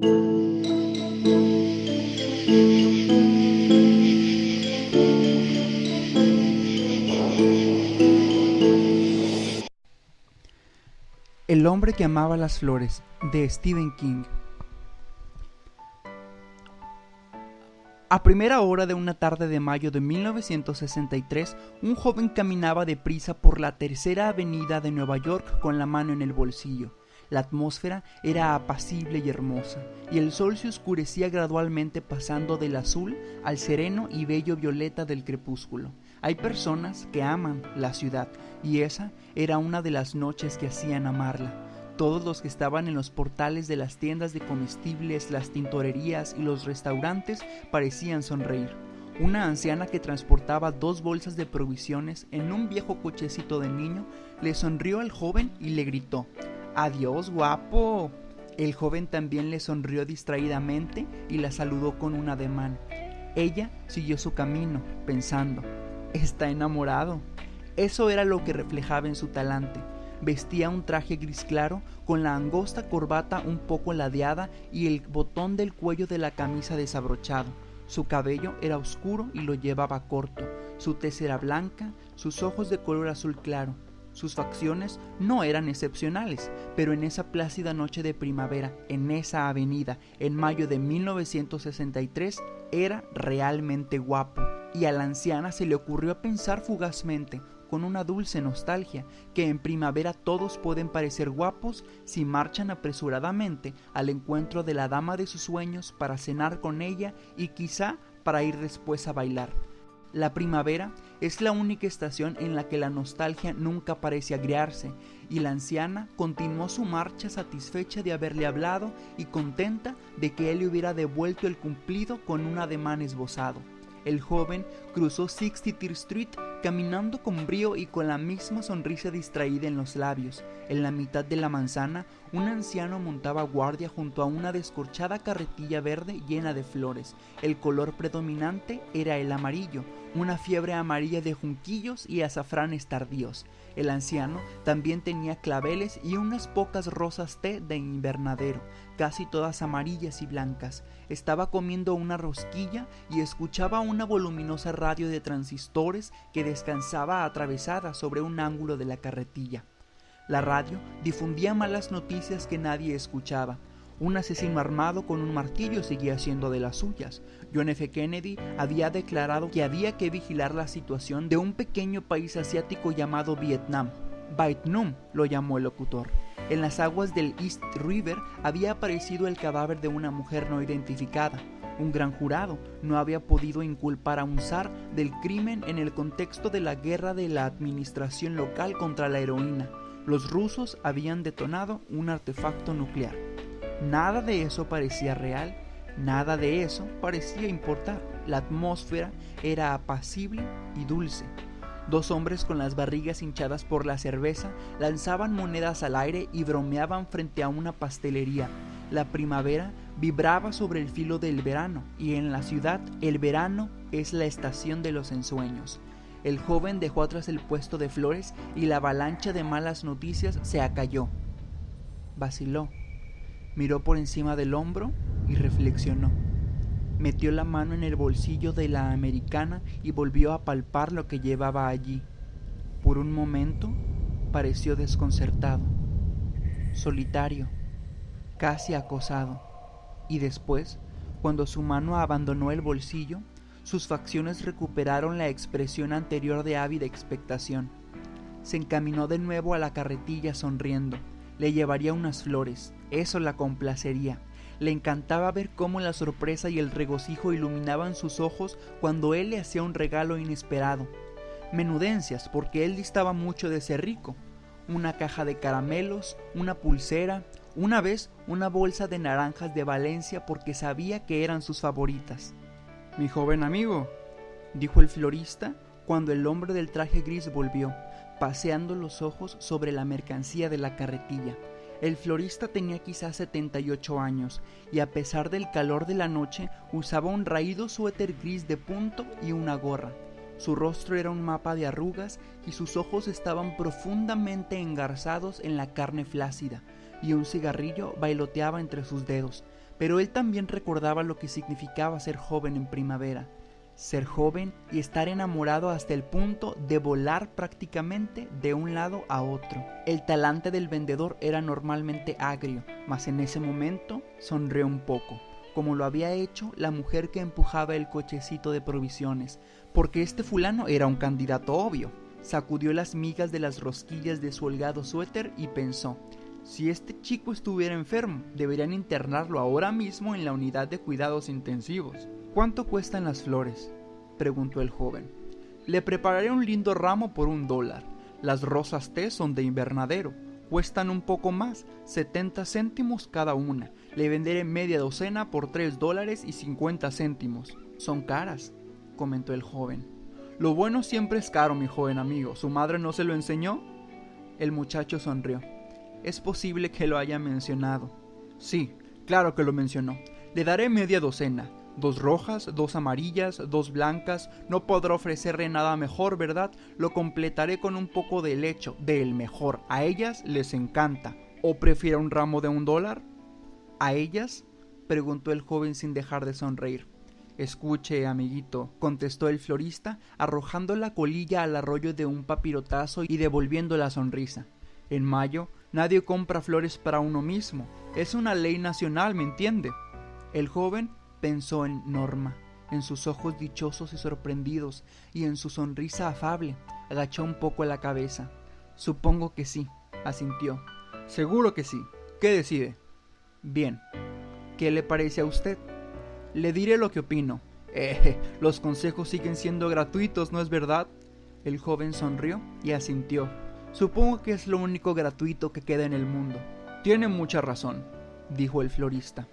El hombre que amaba las flores, de Stephen King. A primera hora de una tarde de mayo de 1963, un joven caminaba deprisa por la tercera avenida de Nueva York con la mano en el bolsillo. La atmósfera era apacible y hermosa, y el sol se oscurecía gradualmente pasando del azul al sereno y bello violeta del crepúsculo. Hay personas que aman la ciudad y esa era una de las noches que hacían amarla. Todos los que estaban en los portales de las tiendas de comestibles, las tintorerías y los restaurantes parecían sonreír. Una anciana que transportaba dos bolsas de provisiones en un viejo cochecito de niño le sonrió al joven y le gritó, Adiós, guapo. El joven también le sonrió distraídamente y la saludó con un ademán. Ella siguió su camino, pensando, está enamorado. Eso era lo que reflejaba en su talante. Vestía un traje gris claro con la angosta corbata un poco ladeada y el botón del cuello de la camisa desabrochado. Su cabello era oscuro y lo llevaba corto. Su tez era blanca, sus ojos de color azul claro. Sus facciones no eran excepcionales, pero en esa plácida noche de primavera, en esa avenida, en mayo de 1963, era realmente guapo y a la anciana se le ocurrió pensar fugazmente, con una dulce nostalgia, que en primavera todos pueden parecer guapos si marchan apresuradamente al encuentro de la dama de sus sueños para cenar con ella y quizá para ir después a bailar. La primavera es la única estación en la que la nostalgia nunca parece agriarse, y la anciana continuó su marcha satisfecha de haberle hablado y contenta de que él le hubiera devuelto el cumplido con un ademán esbozado. El joven cruzó 60th Street caminando con brío y con la misma sonrisa distraída en los labios. En la mitad de la manzana, un anciano montaba guardia junto a una descorchada carretilla verde llena de flores. El color predominante era el amarillo, una fiebre amarilla de junquillos y azafranes tardíos. El anciano también tenía claveles y unas pocas rosas té de invernadero, casi todas amarillas y blancas. Estaba comiendo una rosquilla y escuchaba una voluminosa radio de transistores que descansaba atravesada sobre un ángulo de la carretilla. La radio difundía malas noticias que nadie escuchaba. Un asesino armado con un martillo seguía siendo de las suyas. John F. Kennedy había declarado que había que vigilar la situación de un pequeño país asiático llamado Vietnam. Vietnam lo llamó el locutor. En las aguas del East River había aparecido el cadáver de una mujer no identificada. Un gran jurado no había podido inculpar a un zar del crimen en el contexto de la guerra de la administración local contra la heroína. Los rusos habían detonado un artefacto nuclear. Nada de eso parecía real, nada de eso parecía importar. La atmósfera era apacible y dulce. Dos hombres con las barrigas hinchadas por la cerveza lanzaban monedas al aire y bromeaban frente a una pastelería. La primavera vibraba sobre el filo del verano y en la ciudad el verano es la estación de los ensueños. El joven dejó atrás el puesto de flores y la avalancha de malas noticias se acalló. Vaciló miró por encima del hombro y reflexionó. Metió la mano en el bolsillo de la americana y volvió a palpar lo que llevaba allí. Por un momento pareció desconcertado, solitario, casi acosado, y después, cuando su mano abandonó el bolsillo, sus facciones recuperaron la expresión anterior de ávida expectación. Se encaminó de nuevo a la carretilla sonriendo le llevaría unas flores, eso la complacería. Le encantaba ver cómo la sorpresa y el regocijo iluminaban sus ojos cuando él le hacía un regalo inesperado. Menudencias, porque él distaba mucho de ser rico. Una caja de caramelos, una pulsera, una vez una bolsa de naranjas de Valencia porque sabía que eran sus favoritas. Mi joven amigo, dijo el florista cuando el hombre del traje gris volvió paseando los ojos sobre la mercancía de la carretilla. El florista tenía quizás 78 años y a pesar del calor de la noche usaba un raído suéter gris de punto y una gorra. Su rostro era un mapa de arrugas y sus ojos estaban profundamente engarzados en la carne flácida y un cigarrillo bailoteaba entre sus dedos. pero él también recordaba lo que significaba ser joven en primavera, ser joven y estar enamorado hasta el punto de volar prácticamente de un lado a otro. El talante del vendedor era normalmente agrio, mas en ese momento sonrió un poco, como lo había hecho la mujer que empujaba el cochecito de provisiones, porque este fulano era un candidato obvio. Sacudió las migas de las rosquillas de su holgado suéter y pensó, si este chico estuviera enfermo, deberían internarlo ahora mismo en la unidad de cuidados intensivos. ¿Cuánto cuestan las flores? preguntó el joven. Le prepararé un lindo ramo por un dólar. Las rosas té son de invernadero. Cuestan un poco más, 70 céntimos cada una. Le venderé media docena por 3 dólares y 50 céntimos. Son caras, comentó el joven. Lo bueno siempre es caro, mi joven amigo. ¿Su madre no se lo enseñó? El muchacho sonrió. Es posible que lo haya mencionado. Sí, claro que lo mencionó. Le daré media docena. Dos rojas, dos amarillas, dos blancas. No podrá ofrecerle nada mejor, ¿verdad? Lo completaré con un poco de lecho, del mejor. A ellas les encanta. ¿O prefiere un ramo de un dólar? ¿A ellas? preguntó el joven sin dejar de sonreír. Escuche, amiguito, contestó el florista, arrojando la colilla al arroyo de un papirotazo y devolviendo la sonrisa. En mayo Nadie compra flores para uno mismo. Es una ley nacional, ¿me entiende? El joven pensó en Norma, en sus ojos dichosos y sorprendidos, y en su sonrisa afable. Agachó un poco la cabeza. Supongo que sí, asintió. Seguro que sí. ¿Qué decide? Bien. ¿Qué le parece a usted? Le diré lo que opino. Eh, los consejos siguen siendo gratuitos, ¿no es verdad? El joven sonrió y asintió. Supongo que es lo único gratuito que queda en el mundo. Tiene mucha razón, dijo el florista.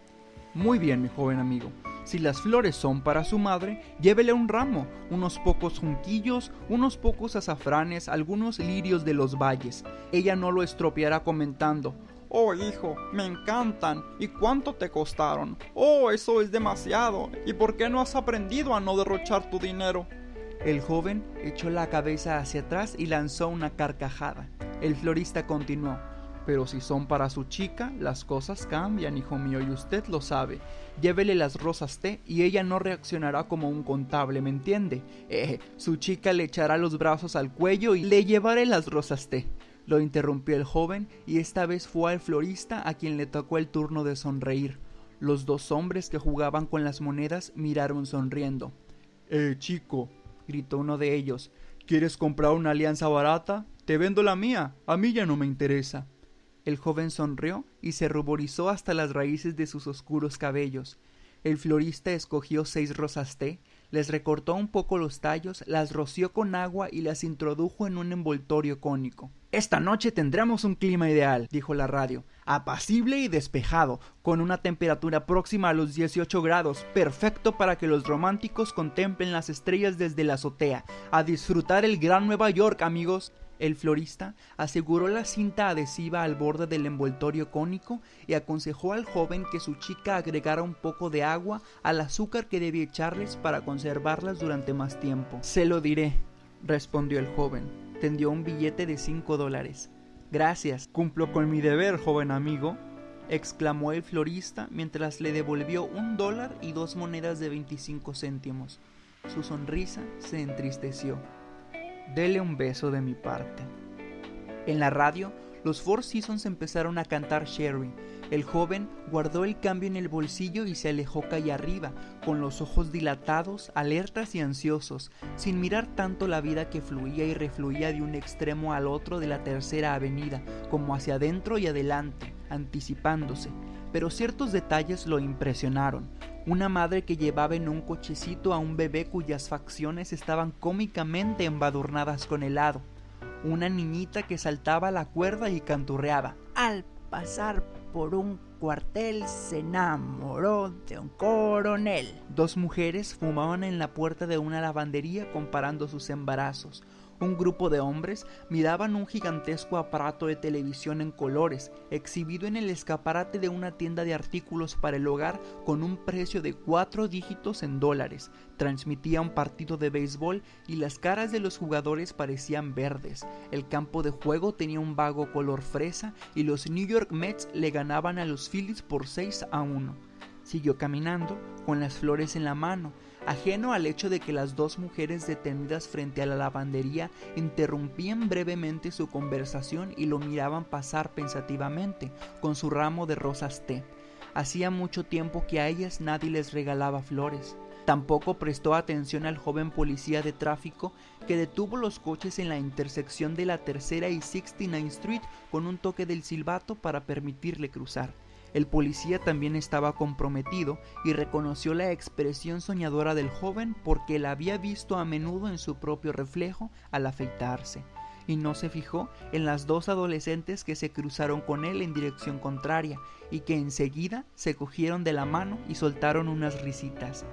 Muy bien, mi joven amigo. Si las flores son para su madre, llévele un ramo, unos pocos junquillos, unos pocos azafranes, algunos lirios de los valles. Ella no lo estropeará comentando, Oh, hijo, me encantan. ¿Y cuánto te costaron? Oh, eso es demasiado. ¿Y por qué no has aprendido a no derrochar tu dinero? El joven echó la cabeza hacia atrás y lanzó una carcajada. El florista continuó. Pero si son para su chica, las cosas cambian, hijo mío, y usted lo sabe. Llévele las rosas té y ella no reaccionará como un contable, ¿me entiende? Eh, su chica le echará los brazos al cuello y le llevaré las rosas té. Lo interrumpió el joven y esta vez fue al florista a quien le tocó el turno de sonreír. Los dos hombres que jugaban con las monedas miraron sonriendo. Eh, chico, gritó uno de ellos. ¿Quieres comprar una alianza barata? Te vendo la mía. A mí ya no me interesa. El joven sonrió y se ruborizó hasta las raíces de sus oscuros cabellos. El florista escogió seis rosas té, les recortó un poco los tallos, las roció con agua y las introdujo en un envoltorio cónico. Esta noche tendremos un clima ideal, dijo la radio, apacible y despejado, con una temperatura próxima a los 18 grados, perfecto para que los románticos contemplen las estrellas desde la azotea. A disfrutar el gran Nueva York, amigos. El florista aseguró la cinta adhesiva al borde del envoltorio cónico y aconsejó al joven que su chica agregara un poco de agua al azúcar que debía echarles para conservarlas durante más tiempo. Se lo diré, respondió el joven. Tendió un billete de cinco dólares. Gracias, cumplo con mi deber, joven amigo, exclamó el florista mientras le devolvió un dólar y dos monedas de veinticinco céntimos. Su sonrisa se entristeció. Dele un beso de mi parte. En la radio, los Four Seasons empezaron a cantar Sherry. El joven guardó el cambio en el bolsillo y se alejó calle arriba, con los ojos dilatados, alertas y ansiosos, sin mirar tanto la vida que fluía y refluía de un extremo al otro de la tercera avenida, como hacia adentro y adelante, anticipándose. Pero ciertos detalles lo impresionaron una madre que llevaba en un cochecito a un bebé cuyas facciones estaban cómicamente embadurnadas con helado, una niñita que saltaba la cuerda y canturreaba. Al pasar por un cuartel se enamoró de un coronel. Dos mujeres fumaban en la puerta de una lavandería comparando sus embarazos un grupo de hombres miraban un gigantesco aparato de televisión en colores, exhibido en el escaparate de una tienda de artículos para el hogar con un precio de cuatro dígitos en dólares. Transmitía un partido de béisbol y las caras de los jugadores parecían verdes. El campo de juego tenía un vago color fresa y los New York Mets le ganaban a los Phillies por 6 a 1. Siguió caminando, con las flores en la mano, ajeno al hecho de que las dos mujeres detenidas frente a la lavandería interrumpían brevemente su conversación y lo miraban pasar pensativamente, con su ramo de rosas té. Hacía mucho tiempo que a ellas nadie les regalaba flores. Tampoco prestó atención al joven policía de tráfico que detuvo los coches en la intersección de la tercera y 69 Street con un toque del silbato para permitirle cruzar. El policía también estaba comprometido y reconoció la expresión soñadora del joven porque la había visto a menudo en su propio reflejo al afeitarse, y no se fijó en las dos adolescentes que se cruzaron con él en dirección contraria y que enseguida se cogieron de la mano y soltaron unas risitas.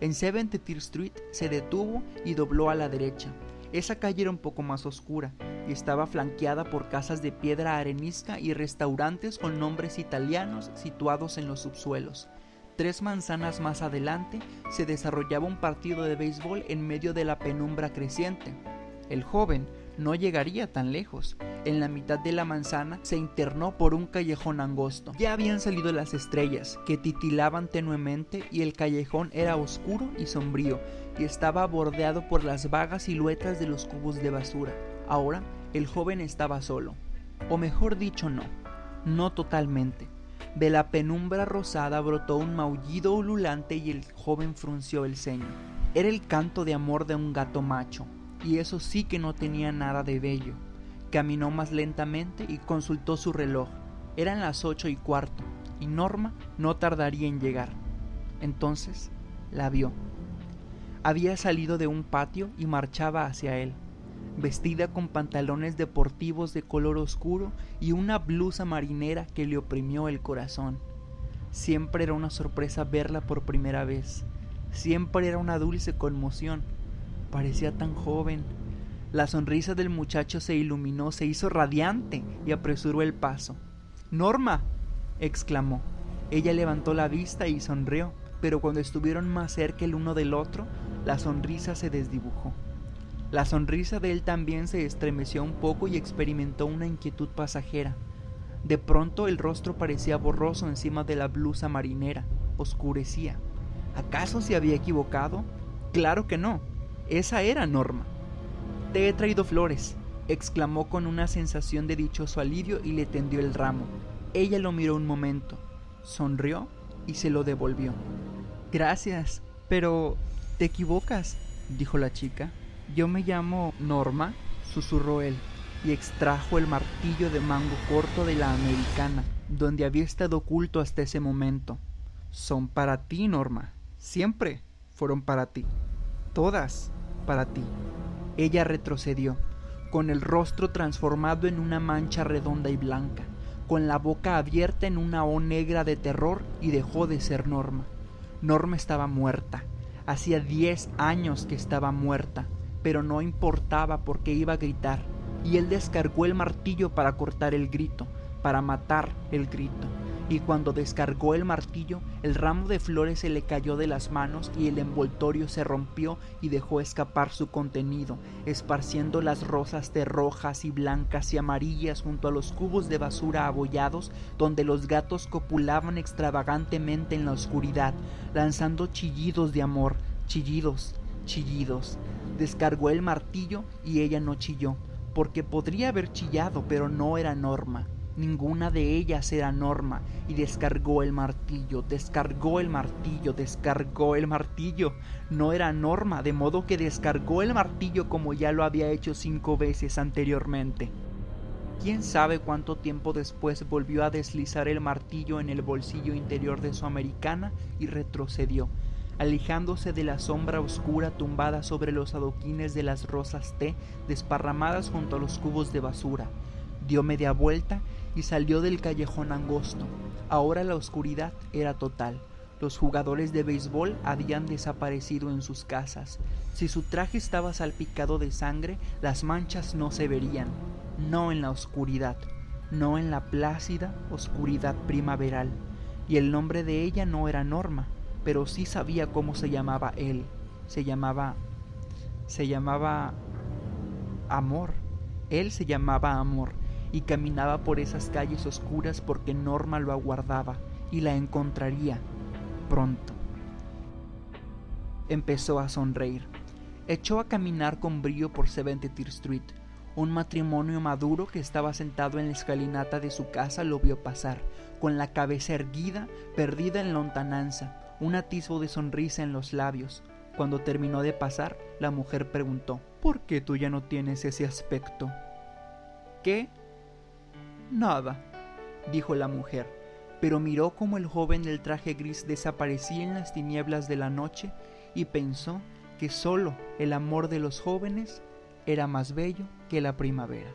En 70th Street se detuvo y dobló a la derecha. Esa calle era un poco más oscura y estaba flanqueada por casas de piedra arenisca y restaurantes con nombres italianos situados en los subsuelos. Tres manzanas más adelante se desarrollaba un partido de béisbol en medio de la penumbra creciente. El joven no llegaría tan lejos. En la mitad de la manzana se internó por un callejón angosto. Ya habían salido las estrellas, que titilaban tenuemente, y el callejón era oscuro y sombrío, y estaba bordeado por las vagas siluetas de los cubos de basura. Ahora el joven estaba solo, o mejor dicho no, no totalmente. De la penumbra rosada brotó un maullido ululante y el joven frunció el ceño. Era el canto de amor de un gato macho, y eso sí que no tenía nada de bello. Caminó más lentamente y consultó su reloj. Eran las ocho y cuarto, y Norma no tardaría en llegar. Entonces la vio. Había salido de un patio y marchaba hacia él, vestida con pantalones deportivos de color oscuro y una blusa marinera que le oprimió el corazón. Siempre era una sorpresa verla por primera vez. Siempre era una dulce conmoción Parecía tan joven. La sonrisa del muchacho se iluminó, se hizo radiante y apresuró el paso. Norma. exclamó. Ella levantó la vista y sonrió, pero cuando estuvieron más cerca el uno del otro, la sonrisa se desdibujó. La sonrisa de él también se estremeció un poco y experimentó una inquietud pasajera. De pronto el rostro parecía borroso encima de la blusa marinera, oscurecía. ¿Acaso se había equivocado? Claro que no. Esa era Norma. Te he traído flores, exclamó con una sensación de dichoso alivio y le tendió el ramo. Ella lo miró un momento, sonrió y se lo devolvió. Gracias, pero te equivocas, dijo la chica. Yo me llamo Norma, susurró él, y extrajo el martillo de mango corto de la americana, donde había estado oculto hasta ese momento. Son para ti, Norma. Siempre fueron para ti. Todas para ti. Ella retrocedió, con el rostro transformado en una mancha redonda y blanca, con la boca abierta en una O negra de terror y dejó de ser Norma. Norma estaba muerta. Hacía diez años que estaba muerta, pero no importaba porque iba a gritar, y él descargó el martillo para cortar el grito, para matar el grito. Y cuando descargó el martillo, el ramo de flores se le cayó de las manos y el envoltorio se rompió y dejó escapar su contenido, esparciendo las rosas de rojas y blancas y amarillas junto a los cubos de basura abollados donde los gatos copulaban extravagantemente en la oscuridad, lanzando chillidos de amor, chillidos, chillidos. Descargó el martillo y ella no chilló, porque podría haber chillado, pero no era Norma. Ninguna de ellas era Norma y descargó el martillo, descargó el martillo, descargó el martillo. No era Norma, de modo que descargó el martillo como ya lo había hecho cinco veces anteriormente. Quién sabe cuánto tiempo después volvió a deslizar el martillo en el bolsillo interior de su americana y retrocedió, alejándose de la sombra oscura tumbada sobre los adoquines de las rosas té desparramadas junto a los cubos de basura. Dio media vuelta y salió del callejón angosto. Ahora la oscuridad era total. Los jugadores de béisbol habían desaparecido en sus casas. Si su traje estaba salpicado de sangre, las manchas no se verían. No en la oscuridad, no en la plácida oscuridad primaveral. Y el nombre de ella no era Norma, pero sí sabía cómo se llamaba él. Se llamaba... se llamaba... Amor. Él se llamaba Amor y caminaba por esas calles oscuras porque Norma lo aguardaba y la encontraría. pronto. Empezó a sonreír. Echó a caminar con brío por 73 Street. Un matrimonio maduro que estaba sentado en la escalinata de su casa lo vio pasar, con la cabeza erguida, perdida en lontananza, un atisbo de sonrisa en los labios. Cuando terminó de pasar, la mujer preguntó, ¿Por qué tú ya no tienes ese aspecto? ¿Qué? Nada, dijo la mujer, pero miró como el joven del traje gris desaparecía en las tinieblas de la noche y pensó que solo el amor de los jóvenes era más bello que la primavera.